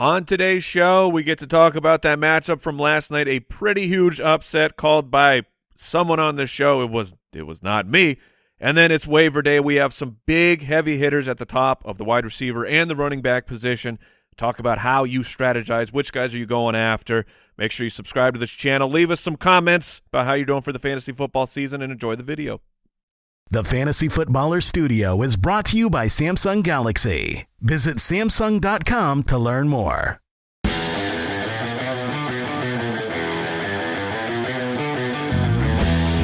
On today's show, we get to talk about that matchup from last night, a pretty huge upset called by someone on the show. It was it was not me. And then it's waiver day. We have some big heavy hitters at the top of the wide receiver and the running back position. Talk about how you strategize, which guys are you going after. Make sure you subscribe to this channel. Leave us some comments about how you're doing for the fantasy football season and enjoy the video. The Fantasy Footballer Studio is brought to you by Samsung Galaxy. Visit Samsung.com to learn more.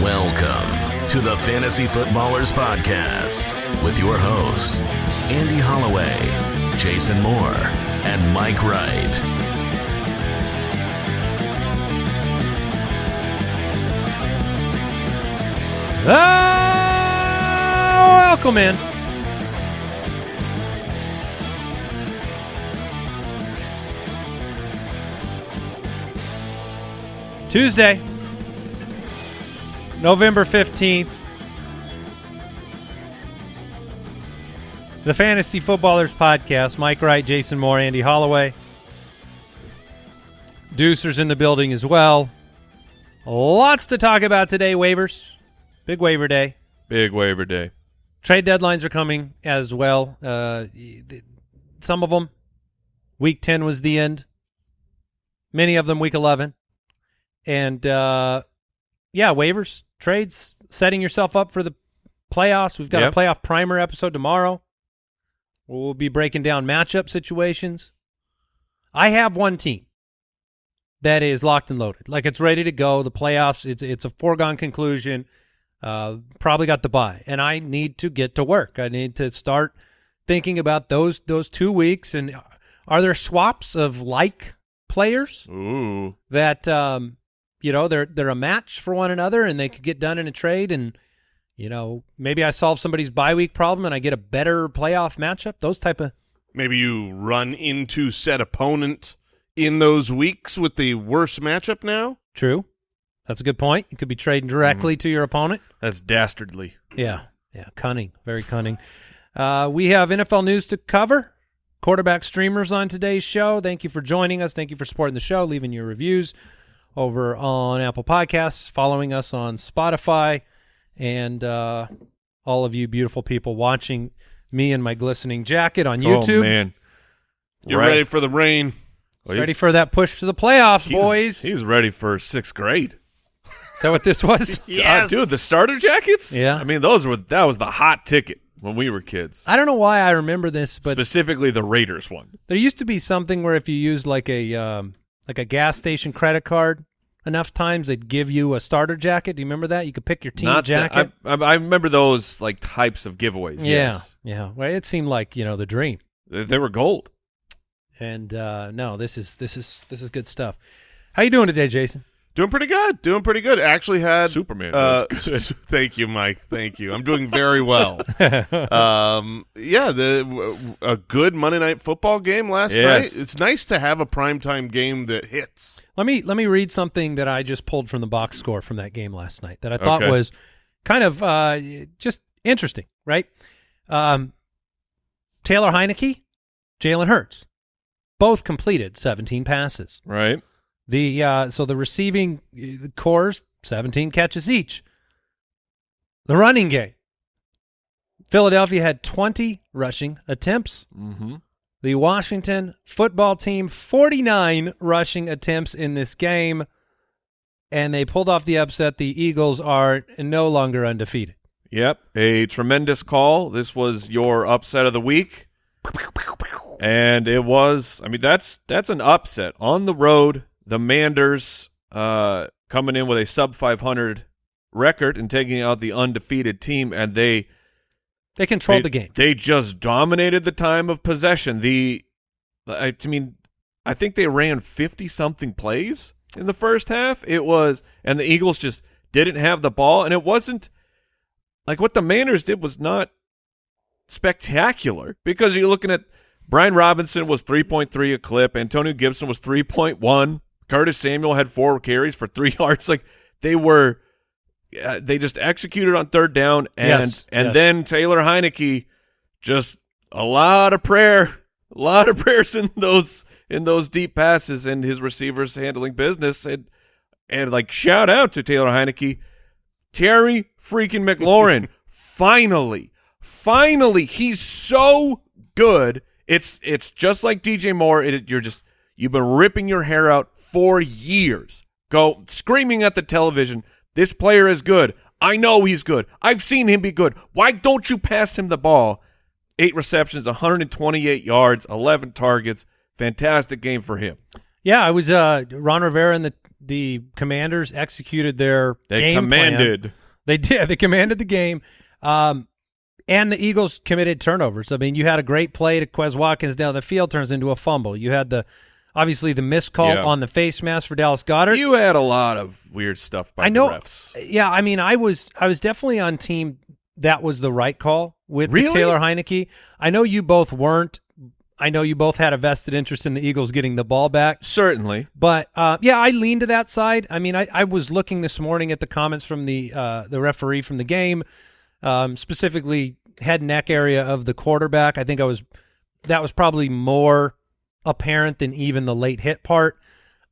Welcome to the Fantasy Footballers Podcast with your hosts, Andy Holloway, Jason Moore, and Mike Wright. Ah, welcome in. Tuesday, November 15th. The Fantasy Footballers Podcast. Mike Wright, Jason Moore, Andy Holloway. Deucer's in the building as well. Lots to talk about today, waivers. Big waiver day. Big waiver day. Trade deadlines are coming as well. Uh, some of them, week 10 was the end. Many of them week 11. And, uh, yeah, waivers, trades, setting yourself up for the playoffs. We've got Yep. a playoff primer episode tomorrow. We'll be breaking down matchup situations. I have one team that is locked and loaded. Like it's ready to go. The playoffs, it's it's a foregone conclusion. Uh, probably got the buy, and I need to get to work. I need to start thinking about those those two weeks. And are there swaps of like players Ooh. that um, you know they're they're a match for one another, and they could get done in a trade? And you know maybe I solve somebody's bye week problem, and I get a better playoff matchup. Those type of Maybe you run into said opponent in those weeks with the worst matchup now. true. That's a good point. You could be trading directly to your opponent. That's dastardly. Yeah, yeah, cunning, very cunning. Uh, we have NFL news to cover. Quarterback streamers on today's show. Thank you for joining us. Thank you for supporting the show, leaving your reviews over on Apple Podcasts, following us on Spotify, and uh, all of you beautiful people watching me in my glistening jacket on YouTube. Oh, man. You're Right. ready for the rain. Well, Ready for that push to the playoffs, he's- boys. He's ready for sixth grade. Is that what this was? Uh, dude, the starter jackets? Yeah. I mean, those were that was the hot ticket when we were kids. I don't know why I remember this, but Specifically the Raiders one. There used to be something where if you used like a um, like a gas station credit card enough times, they'd give you a starter jacket. Do you remember that? You could pick your team Not that- jacket. I, I, I remember those like types of giveaways. yeah, Yes. yeah. Well, it seemed like you know the dream. They, they were gold. And uh, no, this is this is this is good stuff. How you doing today, Jason? Doing pretty good. Doing pretty good. Actually had Superman Uh, thank you, Mike. Thank you. I'm doing very well. um, yeah, the a good Monday night football game last Yes. night. It's nice to have a primetime game that hits. Let me let me read something that I just pulled from the box score from that game last night that I thought Okay. was kind of uh, just interesting, right? Um, Taylor Heinicke, Jalen Hurts, both completed 17 passes. Right. The uh, so the receiving cores 17 catches each. The running game. Philadelphia had 20 rushing attempts. Mm-hmm. The Washington football team 49 rushing attempts in this game and they pulled off the upset. The Eagles are no longer undefeated. Yep. A tremendous call. This was your upset of the week. And it was I mean that's that's an upset. On the road, the Manders uh coming in with a sub five hundred record and taking out the undefeated team and they They controlled they, the game. They just dominated the time of possession. The, I, I mean, I think they ran fifty something plays in the first half. It was, and the Eagles just didn't have the ball, and it wasn't like what the Manders did was not spectacular because you're looking at Brian Robinson was three point three a clip, Antonio Gibson was three point one, Curtis Samuel had four carries for three yards. Like they were uh, they just executed on third down, and Yes, and yes. then Taylor Heinicke just a lot of prayer, a lot of prayers in those in those deep passes and his receivers handling business. And and like shout out to Taylor Heinicke, Terry freaking McLaurin. finally, finally, he's so good. It's it's just like DJ Moore. It, you're just you've been ripping your hair out for years. Go screaming at the television. This player is good. I know he's good. I've seen him be good. Why don't you pass him the ball? Eight receptions, 128 yards, 11 targets. Fantastic game for him. Yeah, I was uh Ron Rivera and the the Commanders executed their They game plan. commanded. They did. They commanded the game. Um, and the Eagles committed turnovers. I mean, you had a great play to Quez Watkins down the field, turns into a fumble. You had the obviously the missed call Yeah. on the face mask for Dallas Goedert. You had a lot of weird stuff by I know. the refs. Yeah, I mean, I was I was definitely on team that was the right call with Really? Taylor Heinicke. I know you both weren't. I know you both had a vested interest in the Eagles getting the ball back. Certainly. But uh, yeah, I lean to that side. I mean, I, I was looking this morning at the comments from the uh, the referee from the game, um, specifically head and neck area of the quarterback. I think I was that was probably more apparent than even the late hit part.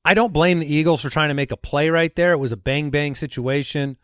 I don't blame the Eagles for trying to make a play right there. It was a bang bang situation,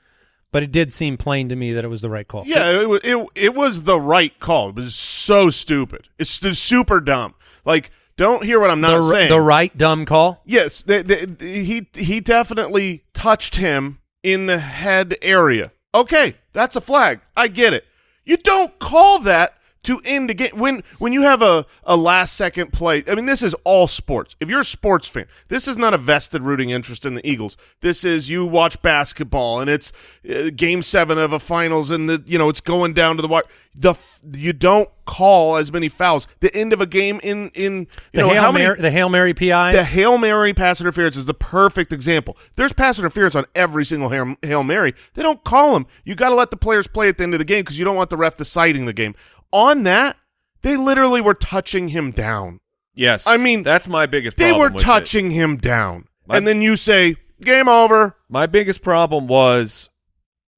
but it did seem plain to me that it was the right call. Yeah, it, it it was the right call. It was so stupid. It's super dumb. Like, don't hear what I'm not the, saying. the right dumb call. Yes, they, they, he he definitely touched him in the head area. Okay, that's a flag. I get it. You don't call that to end a game when when you have a, a last second play. I mean, this is all sports. If you're a sports fan, this is not a vested rooting interest in the Eagles. This is you watch basketball and it's uh, game seven of a finals and the you know it's going down to the wire. The you don't call as many fouls. The end of a game in in you The know hail how many Mary, the hail mary PIs. the Hail Mary pass interference is the perfect example. There's pass interference on every single Hail, Hail Mary. They don't call them. You got to let the players play at the end of the game because you don't want the ref deciding the game. On that, they literally were touching him down. Yes. I mean, that's my biggest They were with it. touching him down. My- and then you say, game over. My biggest problem was,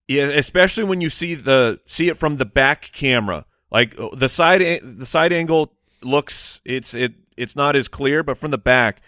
yeah, especially when you see the see it from the back camera, like uh, the side the side angle looks it's it it's not as clear, but from the back,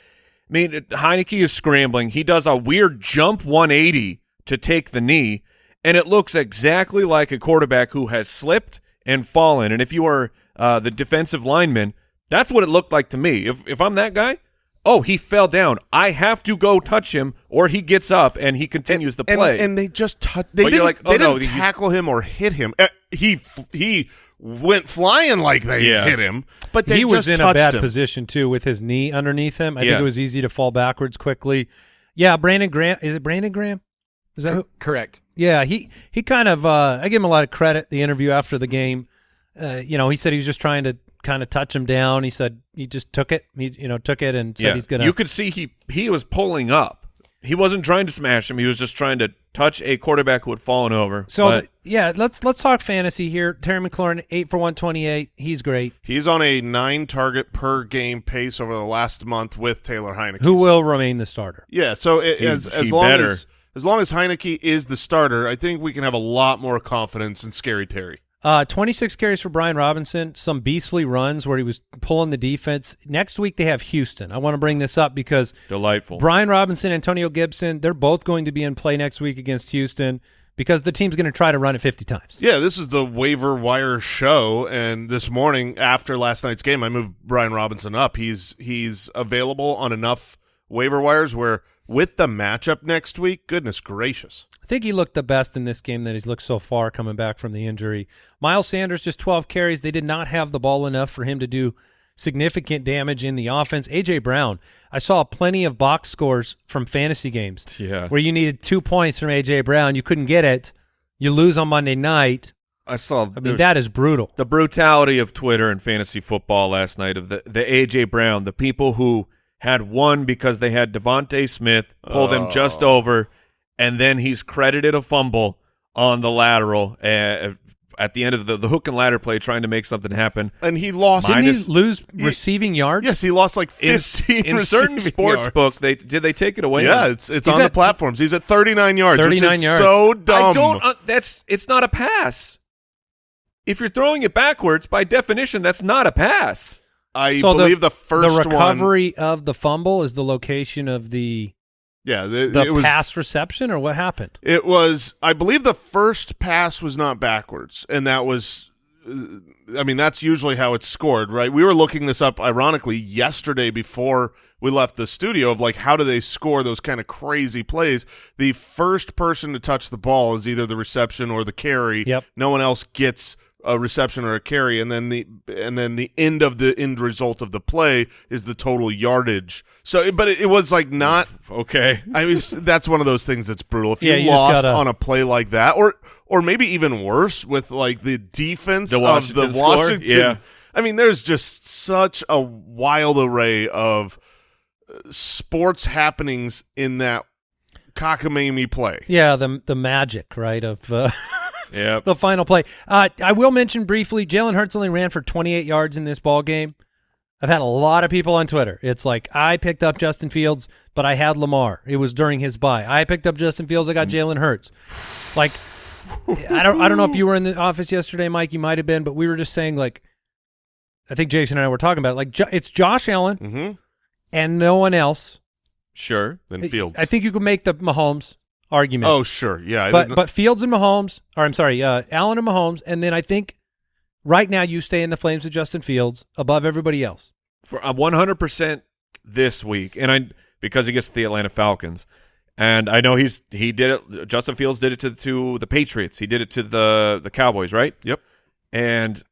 I mean Heinicke is scrambling. He does a weird jump 180 to take the knee, and it looks exactly like a quarterback who has slipped and fallen. And if you are uh, the defensive lineman, that's what it looked like to me. If if I'm that guy. Oh, he fell down. I have to go touch him, or he gets up and he continues the play. And, they just touch. They But didn't, like, oh, they no, didn't tackle him or hit him. Uh, he he went flying like they Yeah. hit him, but they he was in a bad him. position too with his knee underneath him. I Yeah. think it was easy to fall backwards quickly. Yeah, Brandon Graham is it Brandon Graham? Is that who? Correct. Yeah, he he kind of uh, I give him a lot of credit. The interview after the game, uh, you know, he said he was just trying to kind of touch him down. He said he just took it. He you know took it and said yeah. he's gonna. You could see he he was pulling up. He wasn't trying to smash him. He was just trying to touch a quarterback who had fallen over. so But th- yeah, let's let's talk fantasy here. Terry McLaurin eight for one twenty eight. He's great. He's on a nine target per game pace over the last month with Taylor Heinicke. Who will remain the starter? Yeah, so it, He- as as long better. as as long as Heinicke is the starter, I think we can have a lot more confidence in Scary Terry. Uh, 26 carries for Brian Robinson, some beastly runs where he was pulling the defense. Next week they have Houston. I want to bring this up because delightful. Brian Robinson, Antonio Gibson, they're both going to be in play next week against Houston because the team's going to try to run it 50 times. Yeah, this is the waiver wire show, and this morning after last night's game, I moved Brian Robinson up. He's he's available on enough waiver wires where with the matchup next week, goodness gracious. I think he looked the best in this game that he's looked so far coming back from the injury. Miles Sanders just 12 carries. They did not have the ball enough for him to do significant damage in the offense. AJ Brown, I saw plenty of box scores from fantasy games Yeah. where you needed two points from AJ Brown. You couldn't get it. You lose on Monday night. I saw. I mean, that is brutal. the brutality of Twitter and fantasy football last night of the the AJ Brown, the people who had won because they had DeVonta Smith pull them just Oh. over, and then he's credited a fumble on the lateral uh, at the end of the, the hook and ladder play, trying to make something happen. And he lost. Didn't Minus- he lose He- receiving yards? yes, he lost like In, fifteen. in certain sports yards. book, they did they take it away? Yeah, it's it's He's on the platforms. He's at thirty nine yards. which 39 is yards. So dumb. I don't. Uh, that's it's not a pass. If you're throwing it backwards, by definition, that's not a pass. I so believe the, first the one. recovery of the fumble is the location of the Yeah, the, the it was pass reception, or what happened? It was, I believe, the first pass was not backwards, and that was, uh, I mean, that's usually how it's scored, right? We were looking this up, ironically, yesterday before we left the studio of like how do they score those kind of crazy plays? The first person to touch the ball is either the reception or the carry. Yep. No one else gets a reception or a carry, and then the and then the end of the end result of the play is the total yardage. So, but it, it was like not Okay. I mean, that's one of those things that's brutal. If Yeah, you you lost gotta- on a play like that, or or maybe even worse with like the defense The of the score? Washington. Yeah. I mean, there's just such a wild array of uh, sports happenings in that cockamamie play. Yeah, the the magic, right, of uh, Yeah. the final play. Uh, I will mention briefly, Jalen Hurts only ran for 28 yards in this ball game. I've had a lot of people on Twitter. It's like I picked up Justin Fields, but I had Lamar. It was during his bye. I picked up Justin Fields. I got Jalen Hurts. Like I don't I don't know if you were in the office yesterday, Mike. You might have been, but we were just saying like I think Jason and I were talking about it. like it's Josh Allen Mm-hmm. and no one else. Sure. Then Fields. I think you could make the Mahomes argument. Oh, sure. Yeah. But but Fields and Mahomes, or I'm sorry, uh, Allen and Mahomes, and then I think right now you stay in the flames of Justin Fields above everybody else. for uh, 100% this week, and I because he gets the Atlanta Falcons, and I know he's he did it. Justin Fields did it to to the Patriots. He did it to the the Cowboys, right? Yep. And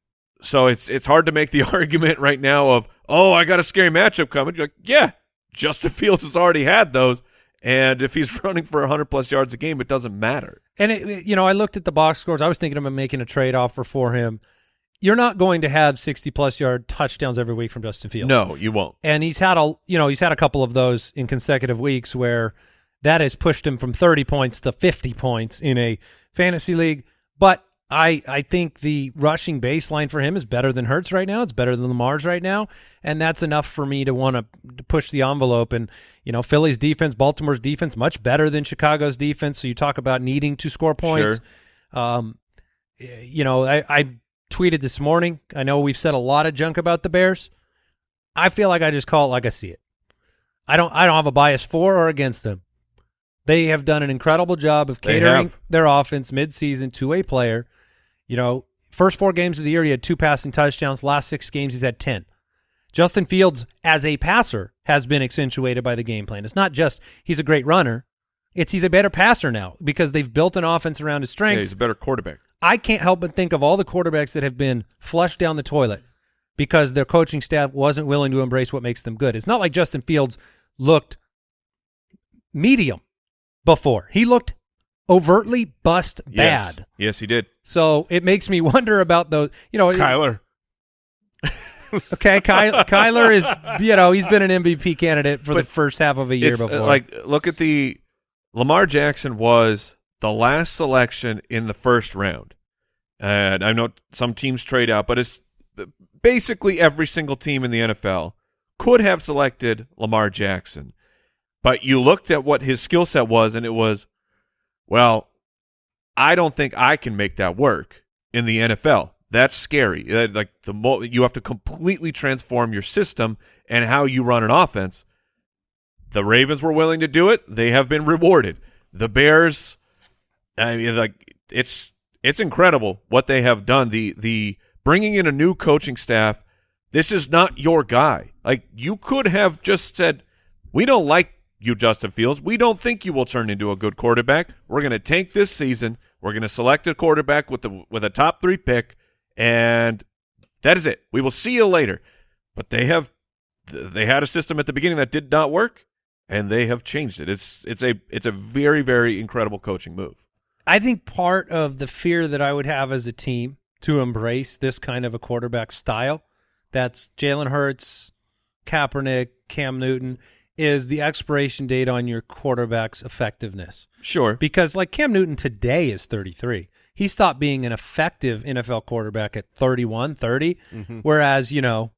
so it's it's hard to make the argument right now of oh I got a scary matchup coming. You're like yeah, Justin Fields has already had those, and if he's running for 100 plus yards a game, it doesn't matter. And it, you know, I looked at the box scores. I was thinking about making a trade offer for him. You're not going to have 60 plus yard touchdowns every week from Justin Fields. No, you won't. and he's had a you know he's had a couple of those in consecutive weeks where that has pushed him from 30 points to 50 points in a fantasy league but I I think the rushing baseline for him is better than Hurts right now. It's better than Lamar's right now. And that's enough for me to want to push the envelope. And you know Philly's defense Baltimore's defense much better than Chicago's defense. So you talk about needing to score points. Um you know I I tweeted this morning. I know we've said a lot of junk about the Bears. I feel like I just call it like I see it. I don't I don't have a bias for or against them. They have done an incredible job of catering their offense midseason to a player. You know, first four games of the year he had two passing touchdowns. Last six games he's had ten. Justin Fields as a passer has been accentuated by the game plan. It's not just he's a great runner. It's he's a better passer now because they've built an offense around his Yeah, strengths. he's a better quarterback. I can't help but think of all the quarterbacks that have been flushed down the toilet because their coaching staff wasn't willing to embrace what makes them good. It's not like Justin Fields looked medium before. He looked overtly bust Yes. bad. Yes, he did. So it makes me wonder about those, you know, Kyler. okay, Ky- Kyler is, you know, he's been an MVP candidate for the first half of a year It's, uh, before. like look at the Lamar Jackson was the last selection in the first round, and I know some teams trade out, but it's basically every single team in the NFL could have selected Lamar Jackson, but you looked at what his skill set was, and it was, well, I don't think I can make that work in the NFL. That's scary. Uh, Like the mo- you have to completely transform your system and how you run an offense. The Ravens were willing to do it. They have been rewarded. The Bears, I mean, like it's it's incredible what they have done. The the bringing in a new coaching staff. This is not your guy. Like you could have just said, "We don't like you, Justin Fields. We don't think you will turn into a good quarterback. We're going to tank this season. We're going to select a quarterback with the with a top three pick, and that is it. We will see you later." But they have they had a system at the beginning that did not work and they have changed it. It's it's a it's a very very incredible coaching move. I think part of the fear that I would have as a team to embrace this kind of a quarterback style, that's Jalen Hurts, Kaepernick, Cam Newton, is the expiration date on your quarterback's effectiveness. Sure. Because like Cam Newton today is 33. He stopped being an effective NFL quarterback at 31, 30, mm-hmm. whereas, you know,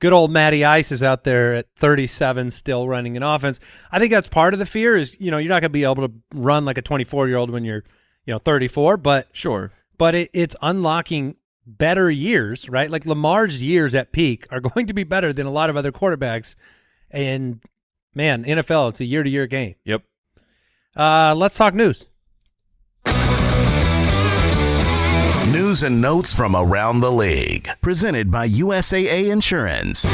good old Matty Ice is out there at 37 still running an offense. I think that's part of the fear is, you know, you're not going to be able to run like a 24-year-old when you're, you know, 34, but Sure. but it, it's unlocking better years, right? Like Lamar's years at peak are going to be better than a lot of other quarterbacks. And man, NFL, it's a year to year game. Yep. Uh, let's talk news. News and notes from around the league. Presented by USAA Insurance.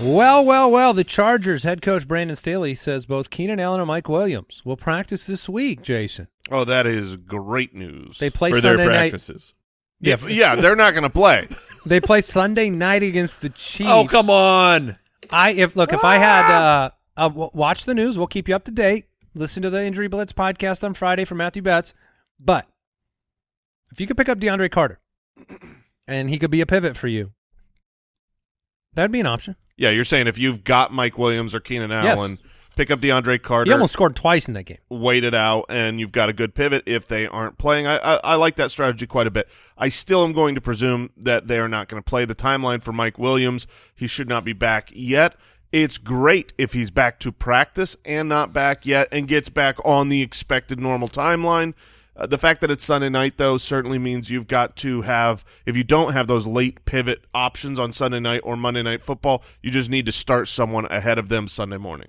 Well, well, well. The Chargers head coach Brandon Staley says both Keenan Allen and Mike Williams will practice this week. Jason, Oh, that is great news. they play For their Sunday night. yeah, yeah, they're not going to play. They play Sunday night against the Chiefs. Oh, come on. I if look if I had uh, uh watch the news, we'll keep you up to date. Listen to the Injury Blitz podcast on Friday from Matthew Betz. But if you could pick up DeAndre Carter and he could be a pivot for you, that'd be an option. Yeah, you're saying if you've got Mike Williams or Keenan Yes. Pick up DeAndre Carter. He almost scored twice in that game. wait it out and you've got a good pivot if they aren't playing. I, I, I like that strategy quite a bit. I still am going to presume that they are not going to play the timeline for Mike Williams. He should not be back yet. It's great if he's back to practice and not back yet and gets back on the expected normal timeline. Uh, the fact that it's Sunday night, though, certainly means you've got to have, if you don't have those late pivot options on Sunday night or Monday night football, you just need to start someone ahead of them Sunday morning.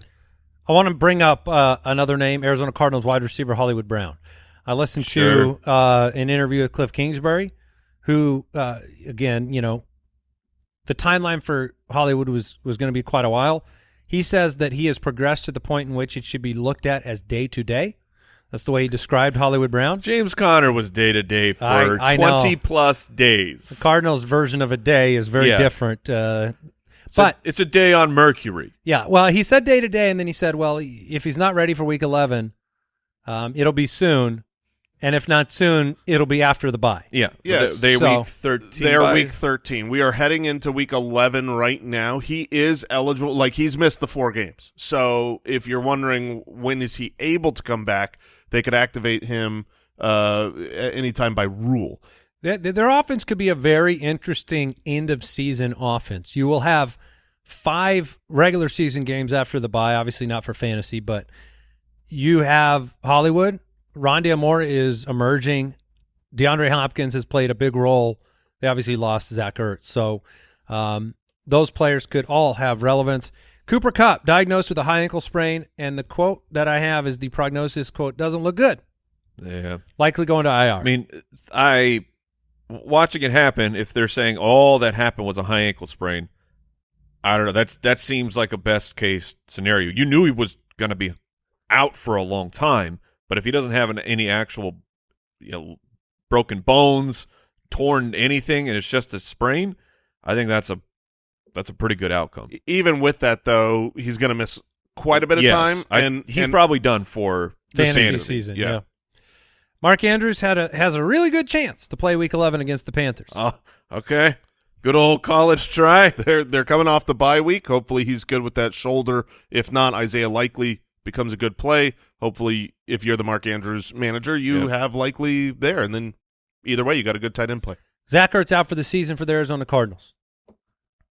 I want to bring up uh, another name, Arizona Cardinals wide receiver Hollywood Brown. I listened Sure. to uh, an interview with Cliff Kingsbury, who, uh, again, you know, the timeline for Hollywood was was going to be quite a while. He says that he has progressed to the point in which it should be looked at as day to day. That's the way he described Hollywood Brown. James Conner was day to day for I- I know. 20 plus days. The Cardinals' version of a day is very Yeah. different. Uh, It's a- but it's a day on Mercury. Yeah, well, he said day to day, and then he said, well, if he's not ready for week 11, um, it'll be soon. And if not soon, it'll be after the bye. Yeah. Yes. They, they So- week 13. They're bye. week 13. We are heading into week 11 right now. He is eligible. Like, he's missed the four games. So, if you're wondering when is he able to come back, they could activate him uh, at any time by rule. Their, offense could be a very interesting end of season offense. You will have five regular season games after the bye, obviously not for fantasy, but you have Hollywood. Rondale Moore is emerging. DeAndre Hopkins has played a big role. They obviously lost Zach Ertz. So um, those players could all have relevance. Cooper Kupp diagnosed with a high ankle sprain, and the quote that I have is the prognosis quote doesn't look good. Yeah. Likely going to IR. I mean, I watching it happen. If they're saying all that happened was a high ankle sprain, I don't know. That's that seems like a best case scenario. You knew he was going to be out for a long time, but if he doesn't have an, any actual, you know, broken bones, torn anything, and it's just a sprain, I think that's a that's a pretty good outcome. Even with that, though, he's going to miss quite a bit of Yes, time. I- and he's and- probably done for the fantasy fantasy. season. yeah. Yeah. Mark Andrews had a has a really good chance to play Week 11 against the Panthers. Oh, okay. Good old college try. They're they're coming off the bye week. Hopefully he's good with that shoulder. If not, Isaiah Likely becomes a good play. Hopefully, if you're the Mark Andrews manager, you Yep. have Likely there, and then either way, you got a good tight end play. Zach Ertz out for the season for the Arizona Cardinals.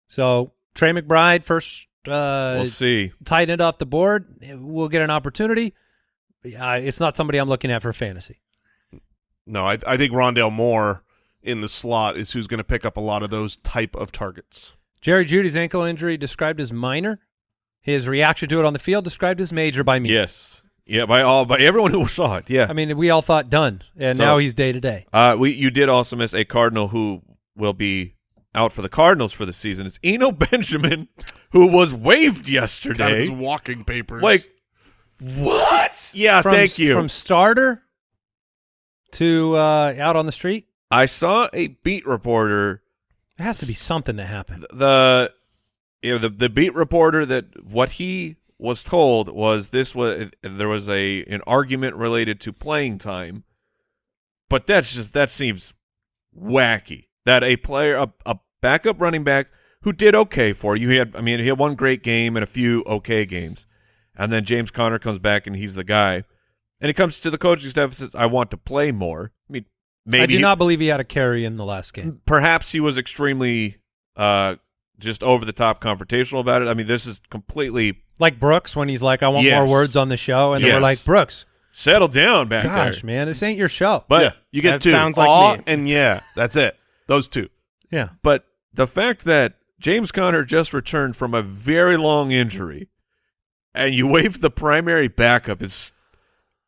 So Trey McBride first uh, we'll see. tight end off the board. We'll get an opportunity. Uh, it's not somebody I'm looking at for fantasy. No, I I think Rondale Moore in the slot is who's going to pick up a lot of those type of targets. Jerry Jeudy's ankle injury described as minor. His reaction to it on the field described as major by me. Yes. Yeah, by all by everyone who saw it. Yeah. I mean, we all thought done, and So- now he's day to day. Uh, we you did also miss a Cardinal who will be out for the Cardinals for the season. It's Eno Benjamin, who was waived Got yesterday. his walking papers. Like what? Yeah, From, thank you. From starter to uh, out on the street, I saw a beat reporter. there has to be something that happened. The you know the the beat reporter that what he was told was this was there was a an argument related to playing time, but that's just that seems wacky that a player a, a backup running back who did okay for you. He had I mean he had one great game and a few okay games, and then James Conner comes back and he's the guy, and he comes to the coaching staff and says I want to play more. I mean maybe I do he- not believe he had a carry in the last game. perhaps he was extremely uh just over the top confrontational about it. I mean, this is completely Like Brooks when he's like, "I want more words on the show," and they were like, "Brooks, Settle down back Gosh, there. man, this ain't your show. But yeah, you get two. sounds like me. and yeah. That's it. Those two. yeah, but the fact that James Conner just returned from a very long injury, and you wave the primary backup is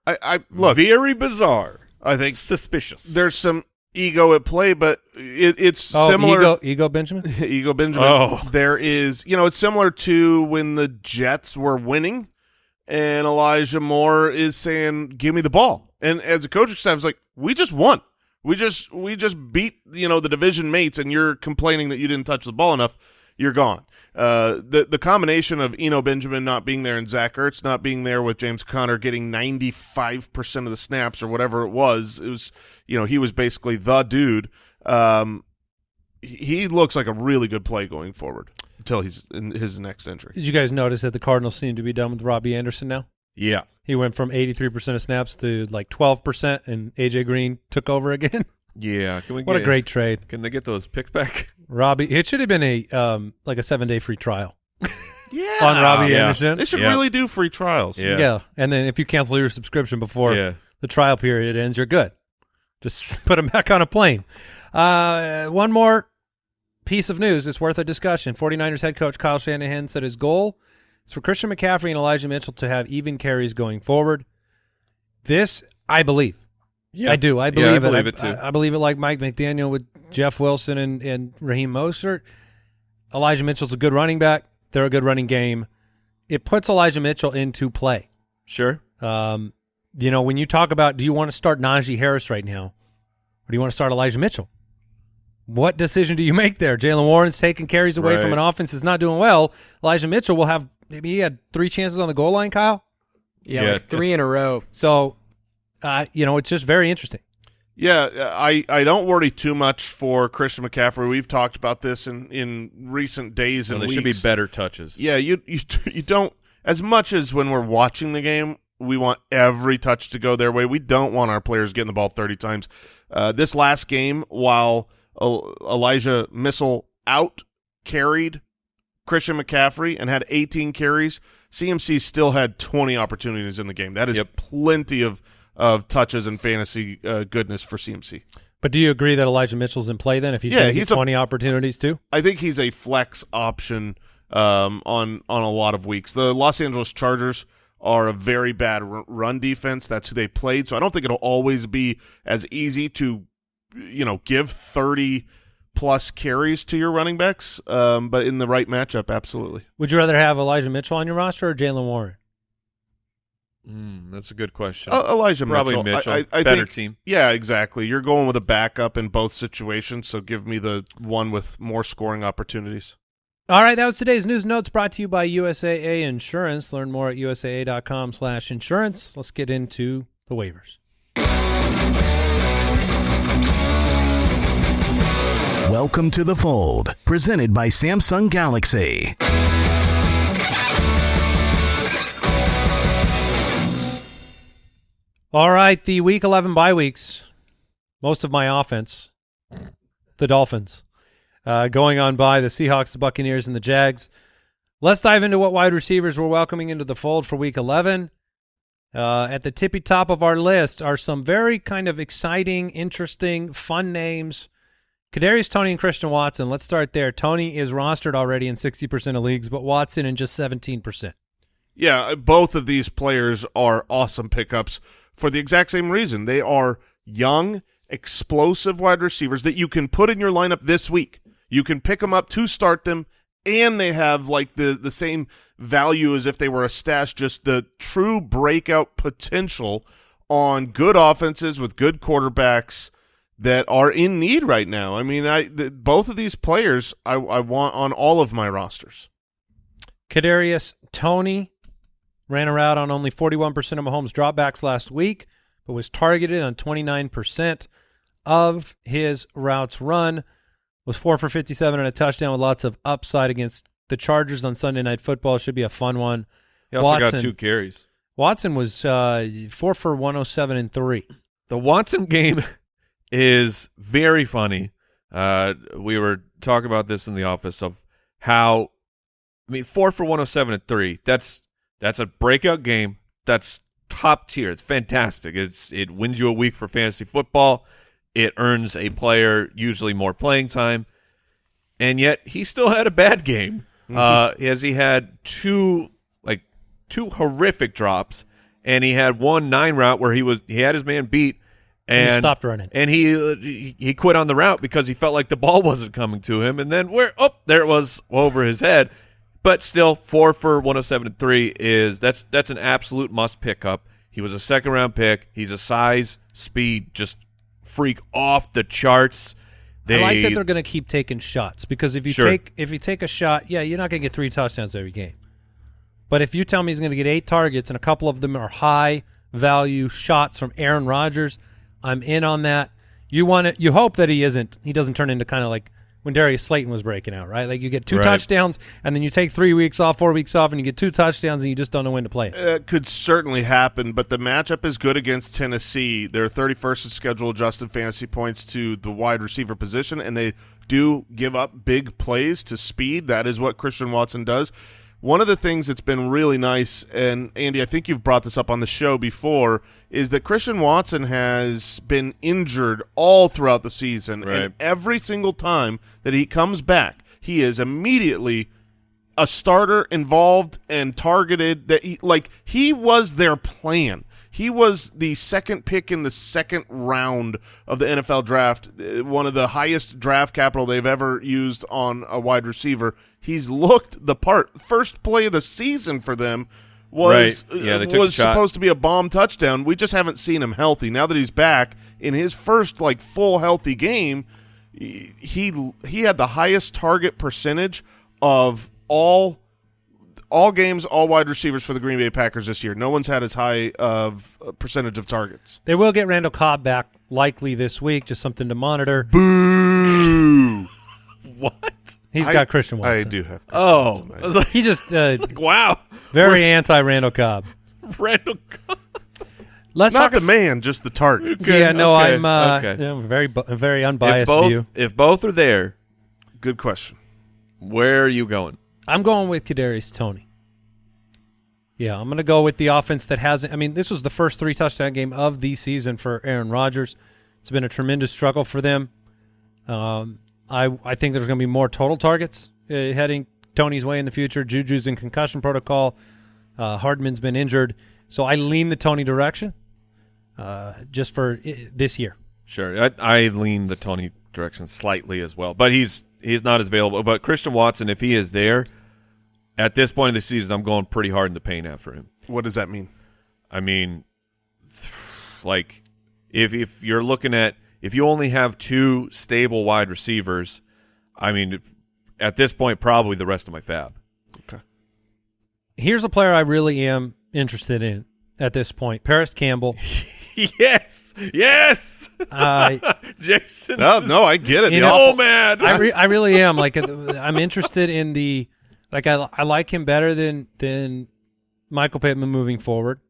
I, I look. very bizarre. I think Suspicious. there's some ego at play, but it, it's oh, similar. ego, ego Benjamin. Ego Benjamin. Oh. There is, you know, it's similar to when the Jets were winning and Elijah Moore is saying, give me the ball. And as a coaching staff, it's like, we just won. We just we just beat, you know, the division mates and you're complaining that you didn't touch the ball enough. You're gone. Uh, the the combination of Eno Benjamin not being there and Zach Ertz not being there with James Conner getting 95% of the snaps or whatever it was, it was, you know, he was basically the dude. Um, he looks like a really good play going forward until he's in his next injury. Did you guys notice that the Cardinals seem to be done with Robbie Anderson now? yeah. He went from 83% of snaps to like 12%, and AJ Green took over again. Yeah. Can we what a great trade, Can they get those picks back? Robbie. It should have been a um like a seven day free trial Yeah, on Robbie yeah. Anderson. They should Yeah. really do free trials. Yeah. and then if you cancel your subscription before yeah. the trial period ends, you're good. Just put them back on a plane. Uh, one more piece of news that's worth a discussion. 49ers head coach Kyle Shanahan said his goal is for Christian McCaffrey and Elijah Mitchell to have even carries going forward. This, I believe. Yeah. I do. I Yeah, believe I it. believe I, it too. I, I believe it like Mike McDaniel with Jeff Wilson and, and Raheem Mostert. Elijah Mitchell's a good running back. They're a good running game. It puts Elijah Mitchell into play. Sure. Um, you know, when you talk about do you want to start Najee Harris right now, or do you want to start Elijah Mitchell? What decision do you make there? Jaylen Warren's taking carries away from an offense that's not doing well. Elijah Mitchell will have maybe he had three chances on the goal line, Kyle. Yeah, Yeah. like three in a row. So, uh, you know, it's just very interesting. Yeah, I, I don't worry too much for Christian McCaffrey. We've talked about this in, in recent days So and they weeks. should be better touches. Yeah, you you you don't as much as when we're watching the game, we want every touch to go their way. We don't want our players getting the ball 30 times. Uh, this last game, while Elijah Mitchell out carried Christian McCaffrey and had 18 carries, CMC still had 20 opportunities in the game. That is Yep. plenty of of touches and fantasy uh, goodness for CMC. But do you agree that Elijah Mitchell's in play then if he's Yeah, going to get he's a- 20 opportunities too? I think he's a flex option um, on on a lot of weeks. The Los Angeles Chargers are a very bad r- run defense. That's who they played. So I don't think it'll always be as easy to, you know, give thirty plus carries to your running backs. Um, but in the right matchup, absolutely. Would you rather have Elijah Mitchell on your roster or Jaylen Warren? Mm, that's a good question. Uh, Elijah Probably Mitchell. Mitchell. I, I, I Better think, team. Yeah, exactly. You're going with a backup in both situations. So give me the one with more scoring opportunities. All right, that was today's news notes brought to you by USAA Insurance. Learn more at usaa.com slash insurance. Let's get into the waivers. Welcome to the fold, presented by Samsung Galaxy. All right, the week 11 bye weeks. Most of my offense, the Dolphins, uh, going on by the Seahawks, the Buccaneers, and the Jags. Let's dive into what wide receivers we're welcoming into the fold for week 11. Uh, at the tippy top of our list are some very kind of exciting, interesting, fun names. Kadarius Toney and Christian Watson. Let's start there. Toney is rostered already in 60% of leagues, but Watson in just 17%. Yeah, both of these players are awesome pickups for the exact same reason. They are young, explosive wide receivers that you can put in your lineup this week. You can pick them up to start them, and they have like the the same value as if they were a stash. Just the true breakout potential on good offenses with good quarterbacks that are in need right now. I mean, I th- both of these players I, I want on all of my rosters. Kadarius Tony ran a route on only 41% of Mahomes' dropbacks last week, but was targeted on 29% of his routes run. Was four for 57 and a touchdown with lots of upside against the Chargers on Sunday Night Football. Should be a fun one. He also Watson. got two carries. Watson was uh, four for 107 and three. The Watson game is very funny. Uh, we were talking about this in the office of how, I mean, four for one hundred seven and three. That's that's a breakout game. That's top tier. It's fantastic. It's it wins you a week for fantasy football. It earns a player usually more playing time, and yet he still had a bad game. Uh, as he had two like two horrific drops, and he had one nine route where he was he had his man beat, And and he stopped running. and he uh, he he quit on the route because he felt like the ball wasn't coming to him, and then where oh there it was over his head, but still four for one hundred seven and three is that's that's an absolute must pick up. He was a second round pick. He's a size speed just freak off the charts. They I like that they're going to keep taking shots because if you Sure. take if you take a shot, yeah, you're not going to get three touchdowns every game. But if you tell me he's going to get eight targets and a couple of them are high value shots from Aaron Rodgers, I'm in on that. You want to you hope that he isn't he doesn't turn into kind of like when Darius Slayton was breaking out, right? Like you get two Right. touchdowns and then you take 3 weeks off, 4 weeks off and you get two touchdowns and you just don't know when to play it. It could certainly happen, but the matchup is good against Tennessee. They're 31st in schedule adjusted fantasy points to the wide receiver position, and they do give up big plays to speed. That is what Christian Watson does. One of the things that's been really nice, and Andy, I think you've brought this up on the show before, is that Christian Watson has been injured all throughout the season, Right. and every single time that he comes back, he is immediately a starter involved and targeted that he like he was their plan. He was the second pick in the second round of the NFL draft, uh, one of the highest draft capital they've ever used on a wide receiver. He's looked the part. First play of the season for them was Right. Yeah, uh, was supposed to be a bomb touchdown. We just haven't seen him healthy. Now that he's back in his first like full healthy game, he he had the highest target percentage of all all games, all wide receivers for the Green Bay Packers this year. No one's had as high of a percentage of targets. They will get Randall Cobb back likely this week, just something to monitor. Boo! what? He's I- got Christian Watson. I do have. Christian Oh, Watson. Like, He just uh, wow, very anti Randall Cobb. Randall. Cobb. Let's Not talk the man, just the target. Good. Yeah, no, Okay, I'm uh, okay. yeah, very bu- a very If unbiased both view. if both are there, Good question. where are you going? I'm going with Kadarius Toney. Yeah, I'm going to go with the offense that hasn't. I mean, this was the first three touchdown game of the season for Aaron Rodgers. It's been a tremendous struggle for them. Um, I I think there's going to be more total targets uh, heading Toney's way in the future. Juju's in concussion protocol. Uh, Hardman's been injured, so I lean the Toney direction. Uh, just for i- this year. Sure, I, I lean the Toney direction slightly as well, but he's he's not as available. But Christian Watson, if he is there at this point of the season, I'm going pretty hard in the paint after him. What does that mean? I mean, like if if you're looking at if you only have two stable wide receivers, I mean, at this point, probably the rest of my FAAB. Okay. Here's a player I really am interested in at this point: Parris Campbell. yes, yes, Uh, Jason. No, is no, I get it. You The know- so mad. I re- I really am like uh, I'm interested in the like I I like him better than than Michael Pittman moving forward.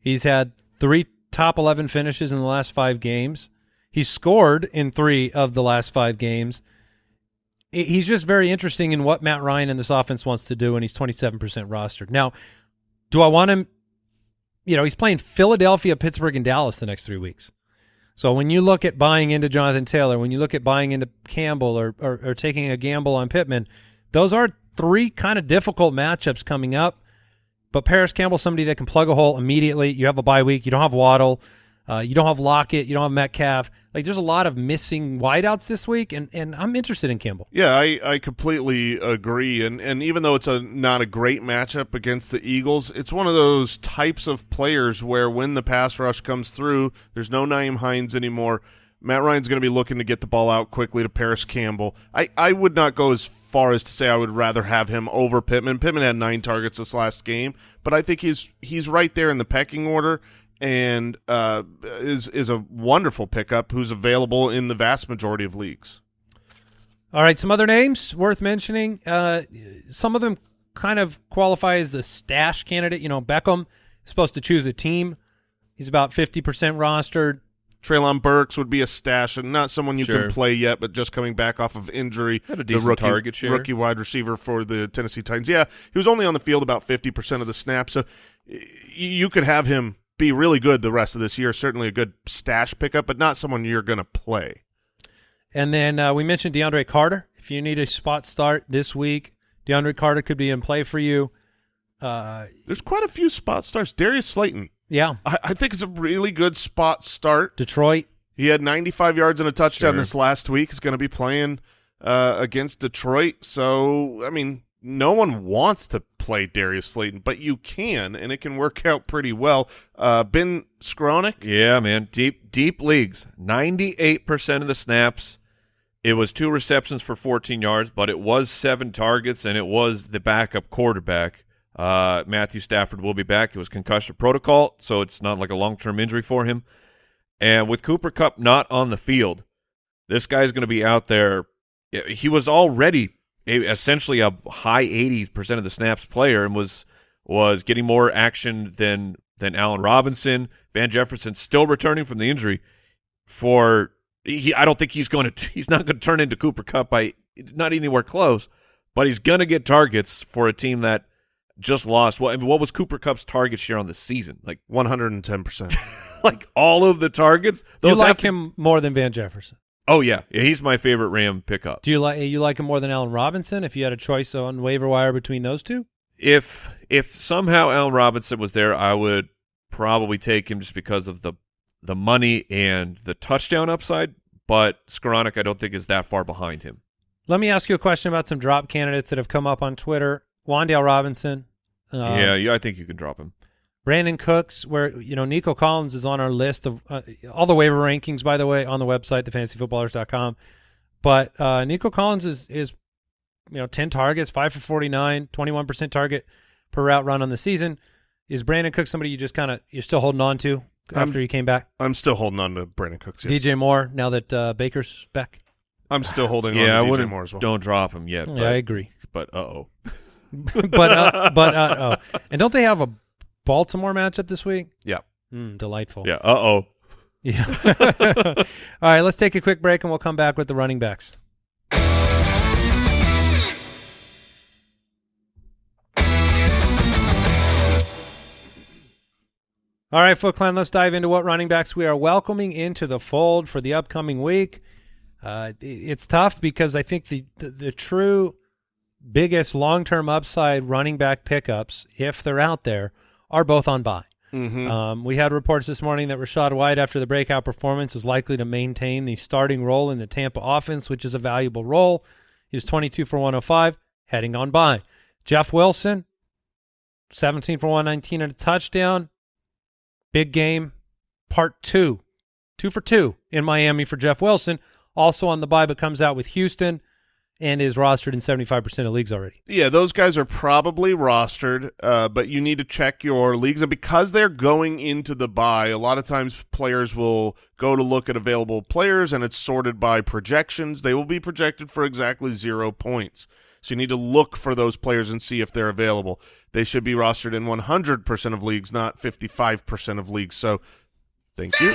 He's had three top 11 finishes in the last 5 games. He's scored in 3 of the last 5 games. He's just very interesting in what Matt Ryan and this offense wants to do and he's 27% rostered. Now, do I want him you know, he's playing Philadelphia, Pittsburgh and Dallas the next 3 weeks. So when you look at buying into Jonathan Taylor, when you look at buying into Campbell or, or, or taking a gamble on Pittman, those are three kind of difficult matchups coming up. But Parris Campbell's somebody that can plug a hole immediately. You have a bye week. You don't have Waddle. Uh, you don't have Lockett. You don't have Metcalf. Like there's a lot of missing wideouts this week, and, and I'm interested in Campbell. Yeah, I, I completely agree. And and even though it's a not a great matchup against the Eagles, it's one of those types of players where when the pass rush comes through, there's no Nyheim Hines anymore. Matt Ryan's going to be looking to get the ball out quickly to Parris Campbell. I, I would not go as far as to say I would rather have him over Pittman. Pittman had nine targets this last game, but I think he's he's right there in the pecking order and uh, is is a wonderful pickup who's available in the vast majority of leagues. All right, some other names worth mentioning. Uh, some of them kind of qualify as a stash candidate. You know, Beckham is supposed to choose a team. He's about 50% rostered. Treylon Burks would be a stash and not someone you Sure. can play yet, but just coming back off of injury. Had a the rookie, target share. Rookie wide receiver for the Tennessee Titans. Yeah, he was only on the field about 50% of the snaps. So you could have him be really good the rest of this year. Certainly a good stash pickup, but not someone you're going to play. And then uh, we mentioned DeAndre Carter. If you need a spot start this week, DeAndre Carter could be in play for you. Uh, There's quite a few spot starts. Darius Slayton, yeah, I, I think it's a really good spot start. Detroit. He had 95 yards and a touchdown Sure. this last week. He's going to be playing uh, against Detroit. So, I mean, no one wants to play Darius Slayton, but you can, and it can work out pretty well. Uh, ben Skowronek, Yeah, man. Deep deep leagues. 98% of the snaps. It was two receptions for 14 yards, but it was seven targets, and it was the backup quarterback. Uh, Matthew Stafford will be back. It was concussion protocol, so it's not like a long-term injury for him. And with Cooper Kupp not on the field, this guy's going to be out there. He was already essentially a high 80% of the snaps player and was was getting more action than than Allen Robinson. Van Jefferson still returning from the injury. For he, I don't think he's going to. He's not going to turn into Cooper Kupp by not anywhere close. But he's going to get targets for a team that just lost. What I mean, what was Cooper Kupp's target share on the season? Like 110%. like all of the targets. You Those like to- him more than Van Jefferson? Oh yeah, he's my favorite Ram pickup. Do you like you like him more than Allen Robinson? If you had a choice on waiver wire between those two, if if somehow Allen Robinson was there, I would probably take him just because of the the money and the touchdown upside. But Skowronek, I don't think is that far behind him. let me ask you a question about some drop candidates that have come up on Twitter. Wan'Dale Robinson, uh, yeah, yeah, I think you can drop him. Brandin Cooks, where you know Nico Collins is on our list of uh, all the waiver rankings, by the way, on the website, thefantasyfootballers.com. But uh, Nico Collins is is you know ten targets, five for 49, 21 percent target per route run on the season. Is Brandin Cooks somebody you just kind of you're still holding on to after Um, he came back? I'm still holding on to Brandin Cooks. Yes. DJ Moore, now that uh, Baker's back. I'm still holding Yeah, I on to DJ wouldn't. Moore as well. Don't drop him yet. yeah, but, I agree. But uh oh. but uh, but uh, oh, and don't they have a Baltimore matchup this week? Yeah. Mm, delightful. Yeah. Uh oh. Yeah. All right, let's take a quick break and we'll come back with the running backs. All right, Foot Clan, let's dive into what running backs we are welcoming into the fold for the upcoming week. Uh, it's tough because I think the, the, the true biggest long term upside running back pickups, if they're out there, are both on bye. Mhm. Um, we had reports this morning that Rachaad White, after the breakout performance, is likely to maintain the starting role in the Tampa offense, which is a valuable role. He was 22 for 105, heading on by. Jeff Wilson, 17 for 119 and a touchdown. Big game, part two. Two for two in Miami for Jeff Wilson. Also on the bye, but comes out with Houston and is rostered in 75% of leagues already. Yeah, those guys are probably rostered, uh, but you need to check your leagues. And because they're going into the buy, a lot of times players will go to look at available players and it's sorted by projections. They will be projected for exactly zero points. So you need to look for those players and see if they're available. They should be rostered in 100% of leagues, not 55% of leagues. So thank you.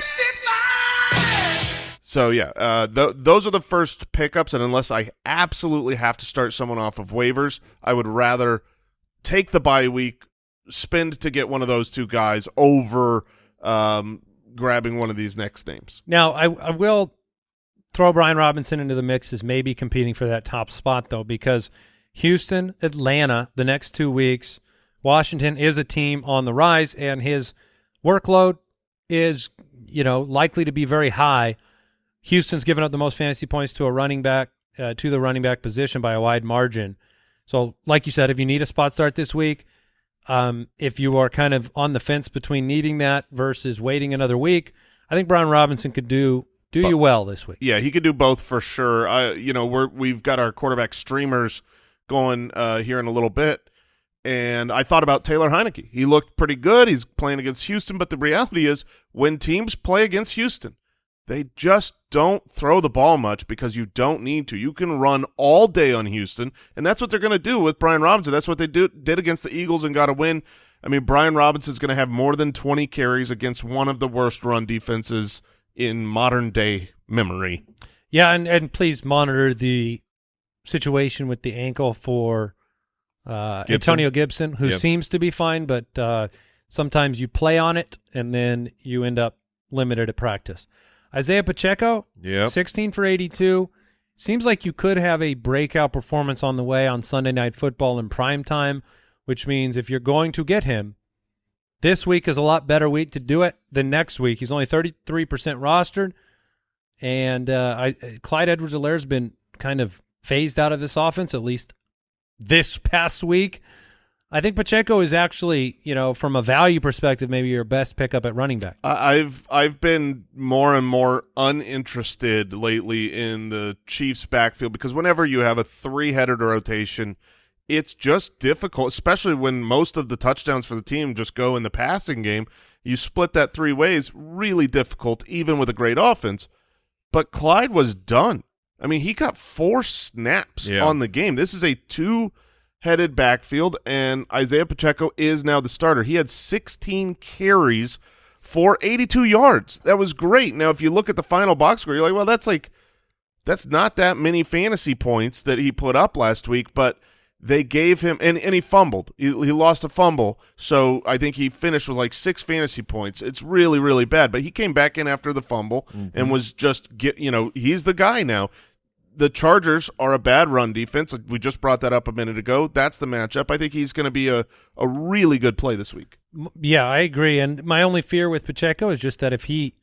So yeah, uh, th- those are the first pickups, and unless I absolutely have to start someone off of waivers, I would rather take the bye week, spend to get one of those two guys over um, grabbing one of these next names. Now, I, I will throw Brian Robinson into the mix as maybe competing for that top spot, though, because Houston, Atlanta, the next two weeks, Washington is a team on the rise, and his workload is, you know, likely to be very high. Houston's given up the most fantasy points to a running back, uh, to the running back position by a wide margin. So, like you said, if you need a spot start this week, um, if you are kind of on the fence between needing that versus waiting another week, I think Brian Robinson could do do you well this week. Yeah, he could do both for sure. I, you know, we're we've got our quarterback streamers going uh, here in a little bit, and I thought about Taylor Heinicke. He looked pretty good. He's playing against Houston, but the reality is, when teams play against Houston, they just don't throw the ball much because you don't need to. You can run all day on Houston, and that's what they're going to do with Brian Robinson. That's what they do, did against the Eagles and got a win. I mean, Brian Robinson's going to have more than 20 carries against one of the worst run defenses in modern day memory. Yeah, and and please monitor the situation with the ankle for uh, Gibson. Antonio Gibson, who Yep. seems to be fine, but uh, Sometimes you play on it and then you end up limited at practice. Isaiah Pacheco, Yep. 16 for 82. Seems like you could have a breakout performance on the way on Sunday Night Football in prime time, which means if you're going to get him, this week is a lot better week to do it than next week. He's only 33% rostered, and uh, I, Clyde Edwards-Helaire has been kind of phased out of this offense, at least this past week. I think Pacheco is actually, you know, from a value perspective, maybe your best pickup at running back. I- I've I've been more and more uninterested lately in the Chiefs backfield because whenever you have a three-headed rotation, it's just difficult, especially when most of the touchdowns for the team just go in the passing game. You split that three ways, really difficult, even with a great offense. But Clyde was done. I mean, he got four snaps Yeah. on the game. This is a two-headed backfield, and Isaiah Pacheco is now the starter. He had 16 carries for 82 yards. That was great. Now, if you look at the final box score, you're like, well, that's like that's not that many fantasy points that he put up last week, but they gave him and, and he fumbled. He, he lost a fumble, so I think he finished with like six fantasy points. It's really really bad, but he came back in after the fumble and mm-hmm. was just get you know he's the guy now. The Chargers are a bad run defense. We just brought that up a minute ago. That's the matchup. I think he's going to be a, a really good play this week. Yeah, I agree. And my only fear with Pacheco is just that if he,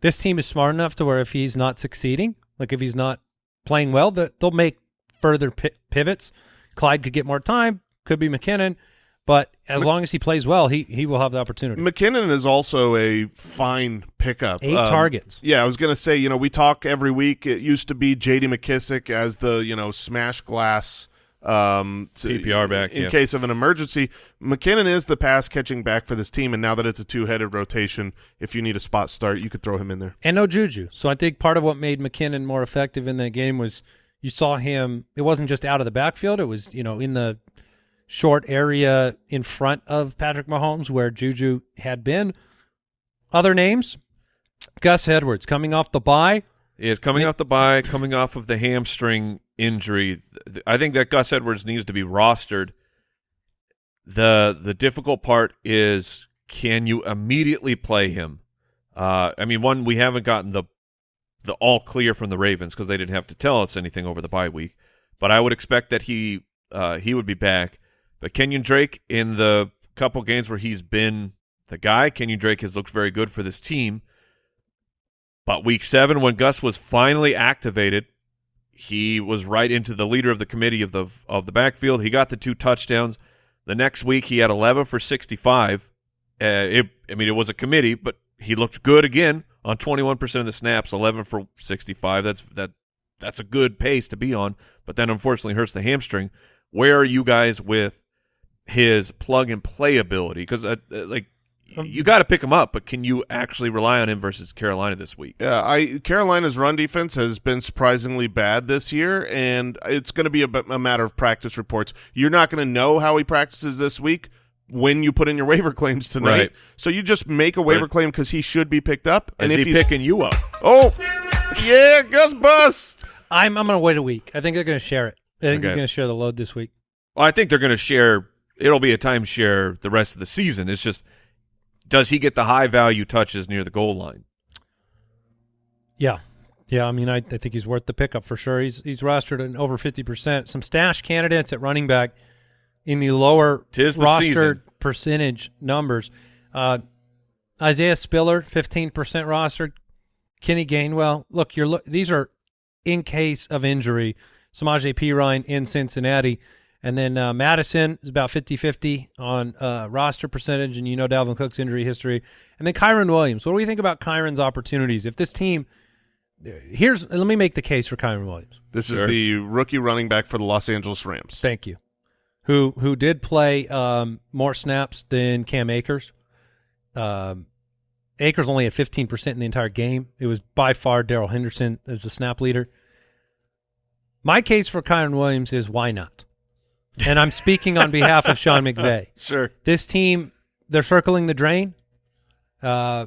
this team is smart enough to where if he's not succeeding, like if he's not playing well, they'll make further pivots. Clyde could get more time, could be McKinnon, but as long as he plays well, he he will have the opportunity. McKinnon is also a fine pickup. Eight Um, targets. Yeah, I was going to say, you know, we talk every week. It used to be J.D. McKissic as the, you know, smash glass um, to- PPR back, in yeah. case of an emergency. McKinnon is the pass catching back for this team, and now that it's a two headed rotation, if you need a spot start, you could throw him in there. and no juju. So I think part of what made McKinnon more effective in that game was you saw him. It wasn't just out of the backfield; it was you know in the short area in front of Patrick Mahomes where Juju had been. Other names: Gus Edwards coming off the bye. Is coming off the bye, coming off of the hamstring injury. I think that Gus Edwards needs to be rostered. the The difficult part is can you immediately play him? Uh, I mean, one we haven't gotten the the all clear from the Ravens because they didn't have to tell us anything over the bye week. But I would expect that he uh, he would be back. But Kenyon Drake in the couple games where he's been the guy, Kenyon Drake has looked very good for this team. But week seven, when Gus was finally activated, he was right into the leader of the committee of the of the backfield. He got the two touchdowns. The next week, he had 11 for 65. Uh, it, I mean, it was a committee, but he looked good again on 21% of the snaps, 11 for 65. That's that that's a good pace to be on, but then unfortunately hurts the hamstring. Where are you guys with his plug and play ability? Because uh, uh, like you got to pick him up, but can you actually rely on him versus Carolina this week? Yeah, I Carolina's run defense has been surprisingly bad this year, and it's going to be a matter of practice reports. You're not going to know how he practices this week when you put in your waiver claims tonight. Right. So you just make a waiver Right. claim because he should be picked up. Is and if he he's picking you up? oh, yeah, Gus Bus. I'm I'm going to wait a week. I think they're going to share it. I think they're going to share the load this week. Well, I think they're going to share. It'll be a timeshare the rest of the season. It's just, does he get the high value touches near the goal line? Yeah. Yeah, I mean, I, I think he's worth the pickup for sure. He's he's rostered at over fifty percent. Some stash candidates at running back in the lower Tis the rostered season. percentage numbers. Uh, Isaiah Spiller, fifteen percent rostered. Kenny Gainwell. Look, you're look. These are in case of injury. Samaje Perine in Cincinnati. And then uh, Mattison is about 50-50 on uh, roster percentage, and you know Dalvin Cook's injury history. And then Kyren Williams. What do we think about Kyren's opportunities? If this team here's let me make the case for Kyren Williams. This Sure. is the rookie running back for the Los Angeles Rams. Thank you. Who who did play um, more snaps than Cam Akers? Um, Akers only had fifteen percent in the entire game. It was by far Darrell Henderson as the snap leader. My case for Kyren Williams is why not? And I'm speaking on behalf of Sean McVay. Sure. This team, they're circling the drain. Uh,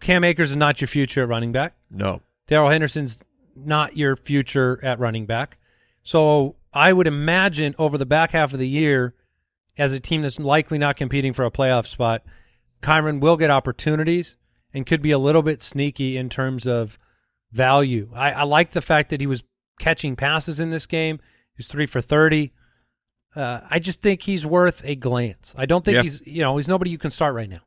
Cam Akers is not your future at running back. No. Darrell Henderson's not your future at running back. So I would imagine over the back half of the year as a team that's likely not competing for a playoff spot, Kyren will get opportunities and could be a little bit sneaky in terms of value. I, I like the fact that he was catching passes in this game. He was three for 30. Uh, I just think he's worth a glance. I don't think Yeah. he's, you know, he's nobody you can start right now.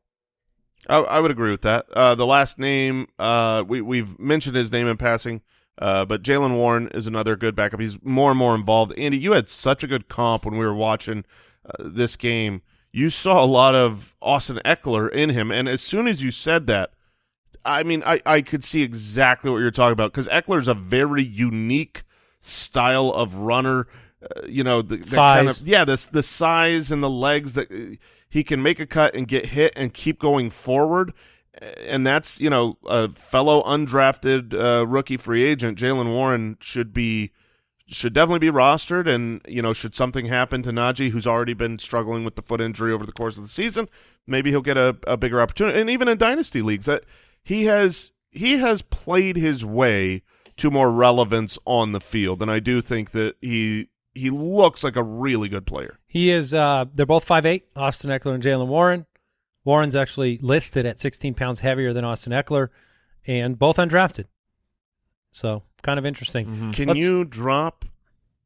I, I would agree with that. Uh, the last name, uh, we we've mentioned his name in passing, uh, but Jaylen Warren is another good backup. He's more and more involved. Andy, you had such a good comp when we were watching uh, this game. You saw a lot of Austin Ekeler in him, and as soon as you said that, I mean, I, I could see exactly what you're talking about because Ekeler is a very unique style of runner. Uh, you know, the, the kind Size. of yeah, this the size and the legs that uh, he can make a cut and get hit and keep going forward. And that's you know a fellow undrafted uh, rookie free agent Jaylen Warren should be should definitely be rostered. And you know should something happen to Najee, who's already been struggling with the foot injury over the course of the season, maybe he'll get a, a bigger opportunity. And even in dynasty leagues, that he has he has played his way to more relevance on the field, and I do think that he he looks like a really good player. He is. Uh, they're both five eight. Austin Ekeler and Jaylen Warren. Warren's actually listed at 16 pounds heavier than Austin Ekeler, and both undrafted. So kind of interesting. Mhm. Can Let's- you drop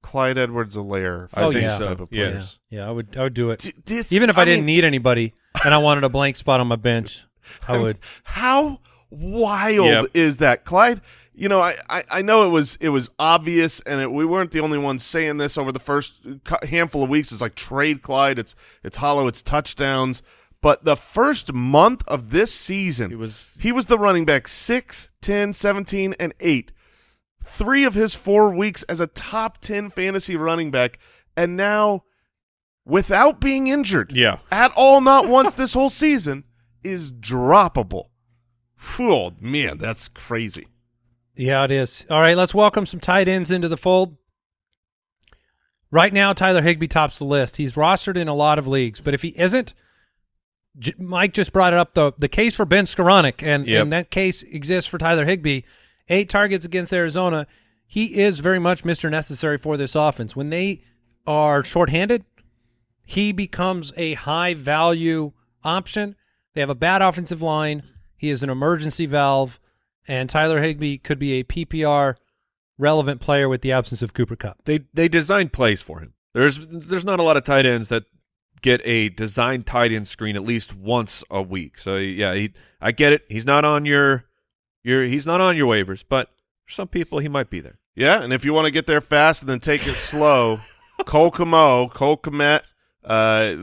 Clyde Edwards-Helaire? I Oh, think yeah. so. Type of Yes. players? Yeah, I would. I would do it. D- this- Even if I, didn't mean, need anybody and I wanted a blank spot on my bench, I would. How wild Yep. is that, Clyde? You know, I, I, I know it was it was obvious, and it, we weren't the only ones saying this over the first handful of weeks. It's like trade Clyde. It's it's hollow. It's touchdowns. But the first month of this season, He was he was the running back 6, 10, 17, and 8. Three of his four weeks as a top 10 fantasy running back, and now, without being injured yeah. at all, not once this whole season, is droppable. Oh, man, that's crazy. Yeah, it is. All right, let's welcome some tight ends into the fold. Right now, Tyler Higbee tops the list. He's rostered in a lot of leagues, but if he isn't, J- Mike just brought it up the the case for Ben Skowronek, and, Yep. and that case exists for Tyler Higbee. Eight targets against Arizona. He is very much Mr. Necessary for this offense. When they are shorthanded, he becomes a high value option. They have a bad offensive line. He is an emergency valve, and Tyler Higbee could be a PPR relevant player with the absence of Cooper Kupp. They they designed plays for him. There's there's not a lot of tight ends that get a designed tight end screen at least once a week. So yeah, he I get it. He's not on your your he's not on your waivers, but for some people he might be there. Yeah, and if you want to get there fast and then take it slow, Cole Kmet, Cole Kmet, uh,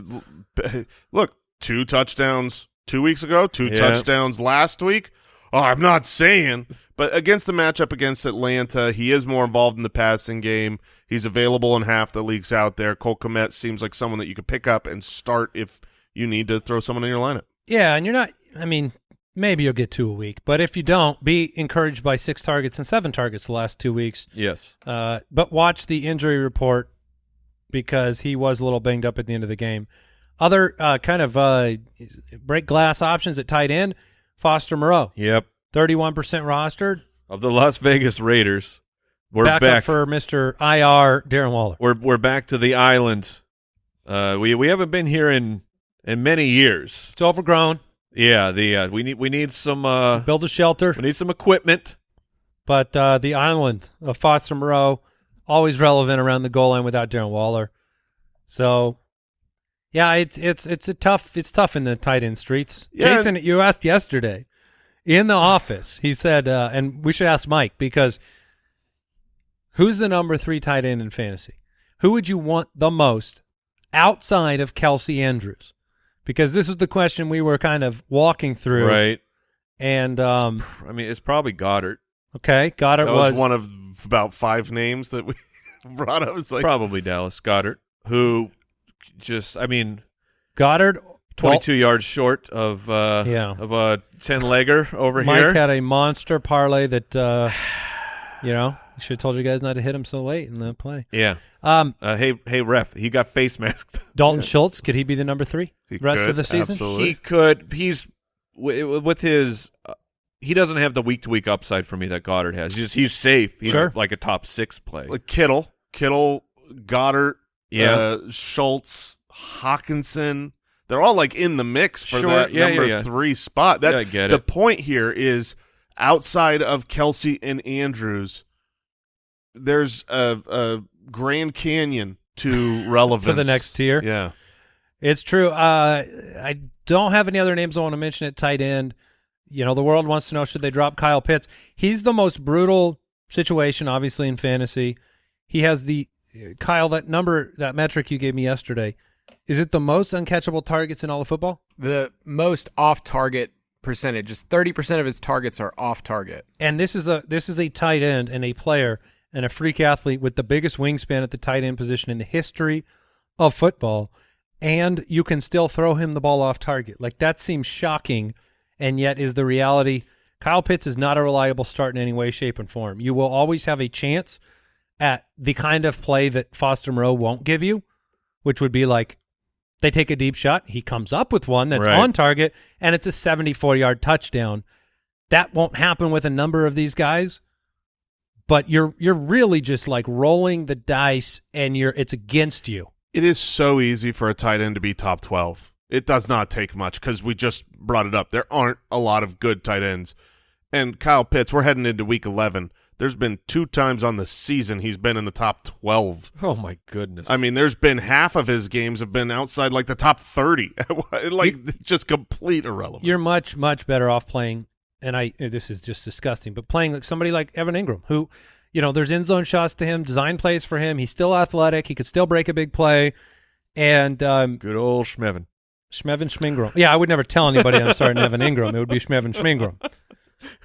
look, two touchdowns two weeks ago, two Yeah. touchdowns last week. Oh, I'm not saying, but against the matchup against Atlanta, he is more involved in the passing game. He's available in half the leagues out there. Cole Kmet seems like someone that you could pick up and start if you need to throw someone in your lineup. Yeah, and you're not. I mean, maybe you'll get two a week, but if you don't, be encouraged by six targets and seven targets the last two weeks. Yes. Uh, but watch the injury report because he was a little banged up at the end of the game. Other uh, kind of uh, break glass options at tight end: Foster Moreau, Yep. thirty-one percent rostered. Of the Las Vegas Raiders, we're back, back. for Mister IR Darren Waller. we're we're back to the island. Uh, we we haven't been here in in many years. It's overgrown. Yeah. The uh, we need we need some uh Build a shelter, we need some equipment. but uh, the island of Foster Moreau always relevant around the goal line without Darren Waller. So, yeah, it's it's it's a tough it's tough in the tight end streets. Yeah. Jason, you asked yesterday in the office. He said, uh, and we should ask Mike because who's the number three tight end in fantasy? Who would you want the most outside of Kelce Andrews? Because this is the question we were kind of walking through, Right. And um, I mean, it's probably Goedert. okay, Goedert it. That was, one of about five names that we brought up. It's like probably Dallas Goedert, who just I mean, Goedert. twenty-two yards short of uh Yeah. of a ten legger over Mike here. Mike had a monster parlay that uh, you know should have told you guys not to hit him so late in the play. yeah. Um, Uh, hey, hey, ref, he got face masked. Dalton Schultz could he be the number three He rest could, of the season? absolutely. he could. He's with his. Uh, he doesn't have the week to week upside for me that Goedert has. He's just he's safe. He's Sure. like a top six play. like Kittle, Kittle, Goedert, Yeah. uh, Schultz, Hockenson. They're all like in the mix for Sure. that Yeah, yeah, number yeah. three spot. That Yeah, I get the it. point here is outside of Kelce and Andrews, there's a, a Grand Canyon to relevance to the next tier. Yeah, It's true. Uh, I don't have any other names I want to mention at tight end. You know, the world wants to know should they drop Kyle Pitts. He's the most brutal situation, obviously, in fantasy. He has the Kyle that number that metric you gave me yesterday. Is it the most uncatchable targets in all of football? The most off-target percentage, just 30% of his targets are off-target. And this is a this is a tight end and a player and a freak athlete with the biggest wingspan at the tight end position in the history of football. And you can still throw him the ball off target. Like that seems shocking, and yet is the reality. Kyle Pitts is not a reliable start in any way, shape, and form. You will always have a chance at the kind of play that Foster Moreau won't give you, which would be like they take a deep shot, he comes up with one that's Right. on target, and it's a 74 yard touchdown. That won't happen with a number of these guys, but you're you're really just like rolling the dice, and you're it's against you. it is so easy for a tight end to be top twelve. It does not take much because we just brought it up. There aren't a lot of good tight ends, and Kyle Pitts. We're heading into week eleven. There's been two times on the season he's been in the top twelve. Oh my goodness. I mean, there's been half of his games have been outside like the top thirty, like just complete irrelevance. You're much much better off playing. And I this is just disgusting, but playing like somebody like Evan Engram, who, you know, there's end zone shots to him, design plays for him. He's still athletic. He could still break a big play, and um, good old Schmevin. Schmevin Schmingram. Yeah, I would never tell anybody I'm sorry, Evan Engram. It would be Schmevin Schmingram.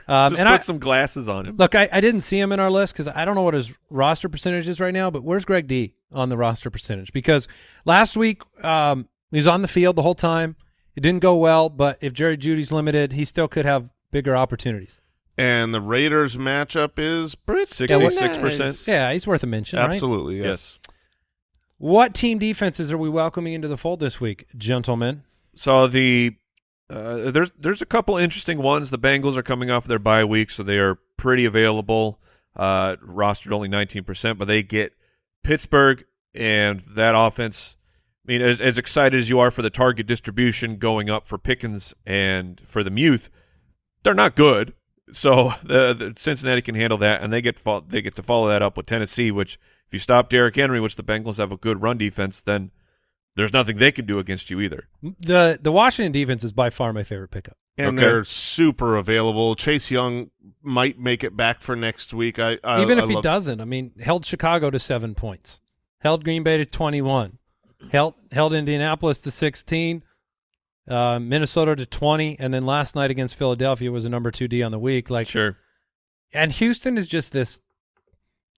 Um, Just and put I, some glasses on him. Look, I, I didn't see him in our list because I don't know what his roster percentage is right now, but where's Greg D on the roster percentage? Because last week um, he was on the field the whole time. It didn't go well, but if Jerry Jeudy's limited, he still could have bigger opportunities. and the Raiders matchup is pretty 66%. nice. Yeah, he's worth a mention, absolutely. Yes. yes. What team defenses are we welcoming into the fold this week, gentlemen? So the uh, there's there's a couple interesting ones. The Bengals are coming off their bye week, so they are pretty available. Uh, rostered only 19%, but they get Pittsburgh and that offense. I mean, as, as excited as you are for the target distribution going up for Pickens and for the Muth, they're not good. So the, the Cincinnati can handle that, and they get they get to follow that up with Tennessee. Which, if you stop Derrick Henry, which the Bengals have a good run defense, then there's nothing they can do against you either. The the Washington defense is by far my favorite pickup. and Okay. they're super available. Chase Young might make it back for next week. I, I Even I if he love- doesn't, I mean, held Chicago to seven points, held Green Bay to twenty-one, held held Indianapolis to sixteen, uh, Minnesota to twenty, and then last night against Philadelphia was a number two D on the week. Like, Sure. and Houston is just this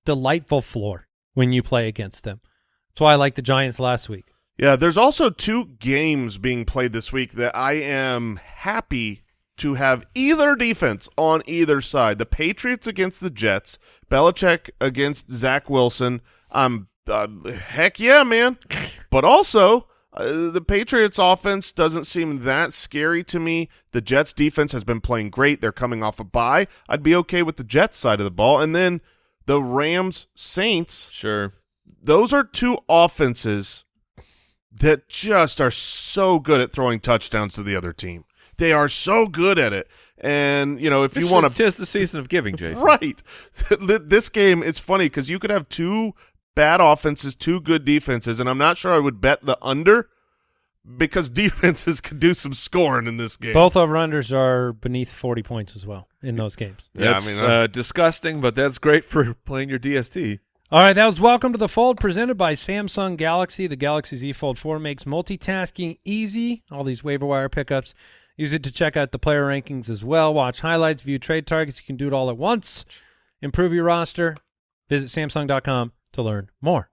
delightful floor when you play against them. That's why I like the Giants last week. Yeah, there's also two games being played this week that I am happy to have either defense on either side. The Patriots against the Jets, Belichick against Zach Wilson. Um, uh, heck yeah, man. But also, uh, the Patriots offense doesn't seem that scary to me. The Jets defense has been playing great. They're coming off a bye. I'd be okay with the Jets side of the ball. And then the Rams Saints Sure. those are two offenses that just are so good at throwing touchdowns to the other team. They are so good at it. And, you know, if you want to tis the season of giving, Jason. Right. this game it's funny cuz you could have two bad offenses, two good defenses, and I'm not sure I would bet the under because defenses could do some scoring in this game. Both over unders are beneath forty points as well in those games. Yeah, That's I mean, uh, disgusting, but that's great for playing your DST. All right, that was Welcome to the Fold presented by Samsung Galaxy. The Galaxy Z Fold 4 makes multitasking easy. All these waiver wire pickups. Use it to check out the player rankings as well. Watch highlights, view trade targets. You can do it all at once. Improve your roster. Visit Samsung.com to learn more.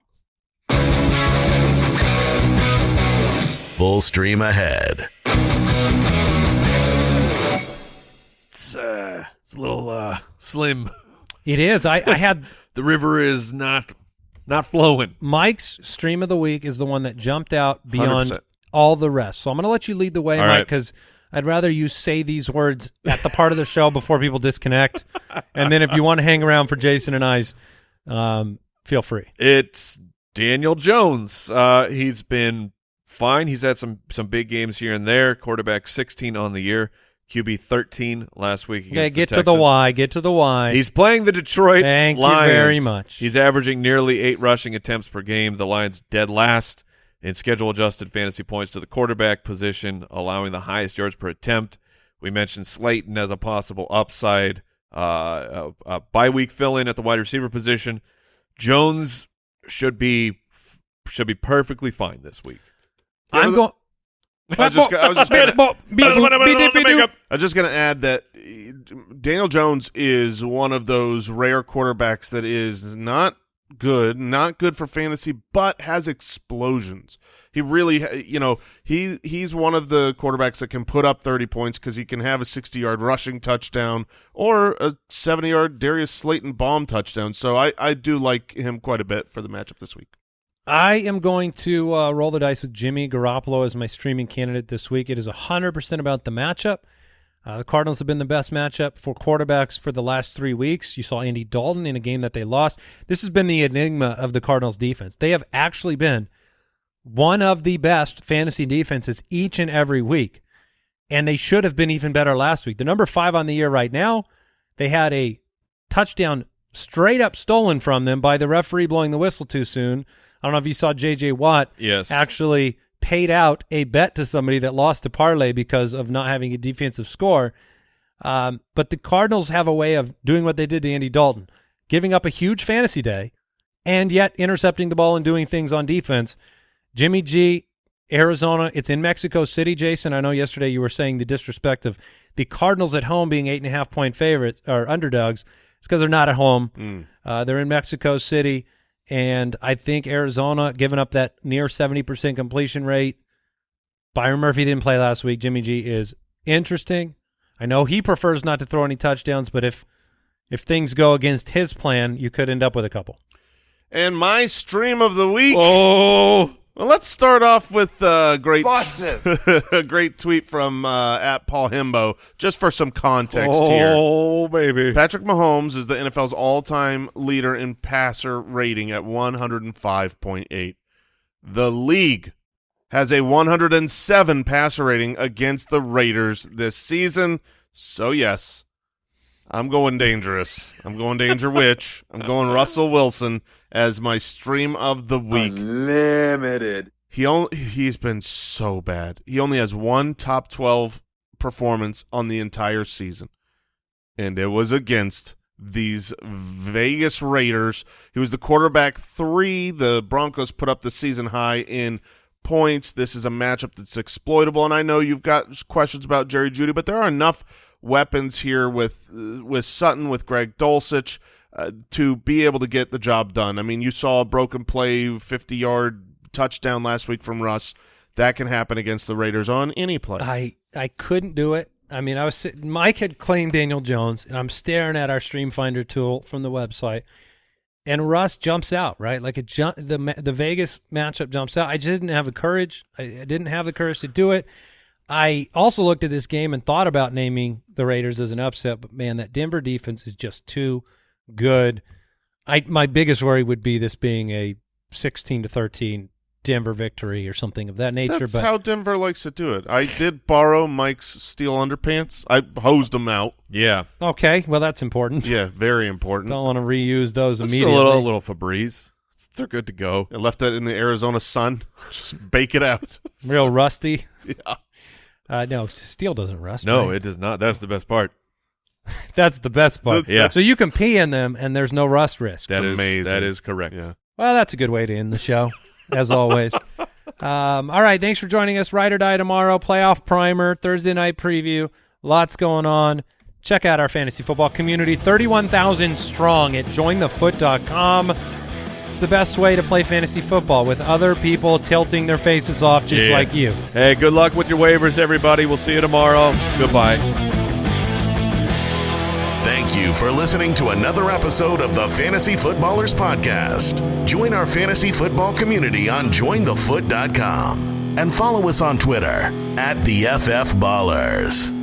Full stream ahead. It's uh, it's a little uh, slim. It is. I, I had The river is not not flowing. Mike's stream of the week is the one that jumped out beyond 100%. all the rest. So I'm going to let you lead the way, All Mike, right. because I'd rather you say these words at the part of the show before people disconnect. and then if you want to hang around for Jason and I's, um, feel free. It's Daniel Jones. Uh, he's been fine. He's had some some big games here and there. Quarterback 16 on the year. QB 13 last week. Okay, against get the to the Y. Get to the Y. He's playing the Detroit Thank you very much. He's averaging nearly eight rushing attempts per game. The Lions dead last in schedule adjusted fantasy points to the quarterback position, allowing the highest yards per attempt. We mentioned Slayton as a possible upside. Uh, uh, uh, bye week fill in at the wide receiver position. Jones should be should be perfectly fine this week. I'm going. I was just, I was just gonna, I was just gonna add that Daniel Jones is one of those rare quarterbacks that is not good, not good for fantasy, but has explosions. He really, you know, he he's one of the quarterbacks that can put up 30 points because he can have a 60-yard rushing touchdown or a 70-yard Darius Slayton bomb touchdown. So I I do like him quite a bit for the matchup this week. I am going to uh, roll the dice with Jimmy Garoppolo as my streaming candidate this week. It is 100% about the matchup. Uh, the Cardinals have been the best matchup for quarterbacks for the last three weeks. You saw Andy Dalton in a game that they lost. This has been the enigma of the Cardinals defense. They have actually been one of the best fantasy defenses each and every week, and they should have been even better last week. The number five on the year right now, they had a touchdown straight up stolen from them by the referee blowing the whistle too soon. I don't know if you saw J.J. Watt Yes. actually paid out a bet to somebody that lost a parlay because of not having a defensive score. Um, but the Cardinals have a way of doing what they did to Andy Dalton, giving up a huge fantasy day and yet intercepting the ball and doing things on defense. Jimmy G, Arizona, it's in Mexico City, Jason. I know yesterday you were saying the disrespect of the Cardinals at home being eight and a half point favorites or underdogs. It's because they're not at home. Uh, they're in Mexico City, and I think Arizona, giving up that near 70% completion rate. Byron Murphy didn't play last week. Jimmy G is interesting. I know he prefers not to throw any touchdowns, but if if things go against his plan, you could end up with a couple. And my stream of the week. Oh, Well, let's start off with a great, a great tweet from uh, at Paul Himbo, just for some context here. oh, baby. Patrick Mahomes is the NFL's all-time leader in passer rating at 105.8. The league has a 107 passer rating against the Raiders this season. So yes, I'm going dangerous. I'm going danger witch. I'm going Russell Wilson as my stream of the week. Limited. He only he's been so bad. He only has one top 12 performance on the entire season. And it was against these Vegas Raiders. He was the quarterback 3. The Broncos put up the season high in points. This is a matchup that's exploitable and I know you've got questions about Jerry Jeudy, but there are enough weapons here with uh, with Sutton with Greg Dulcich uh, to be able to get the job done. I mean, you saw a broken play 50-yard touchdown last week from Russ. That can happen against the Raiders on any play. I I couldn't do it. I mean, I was sitting, Mike had claimed Daniel Jones, and I'm staring at our Stream Finder tool from the website, and Russ jumps out right like jump the the Vegas matchup jumps out. I just didn't have the courage. I, I didn't have the courage to do it. I also looked at this game and thought about naming the Raiders as an upset, but man, that Denver defense is just too good. I my biggest worry would be this being a 16 to 13 Denver victory or something of that nature. That's but how Denver likes to do it. I did borrow Mike's steel underpants. I hosed them out. Yeah. okay, well that's important. Yeah, very important. Don't want to reuse those Just a little, a little Febreze. They're good to go. I left that in the Arizona sun. Just bake it out. Real rusty. yeah. Uh, no, steel doesn't rust. No, right? it does not. That's the best part. that's the best part. The- Yeah. So you can pee in them and there's no rust risk. That is amazing. That is correct. Yeah. Well, that's a good way to end the show, as always. Um, all right, thanks for joining us. Ride or die tomorrow. Playoff primer, Thursday night preview. Lots going on. Check out our fantasy football community, thirty-one thousand strong at jointhefoot.com. It's the best way to play fantasy football with other people tilting their faces off just Yeah. like you. Hey, good luck with your waivers, everybody. We'll see you tomorrow. Goodbye. Thank you for listening to another episode of the Fantasy Footballers Podcast. Join our fantasy football community on jointhefoot.com and follow us on Twitter at the FF Ballers.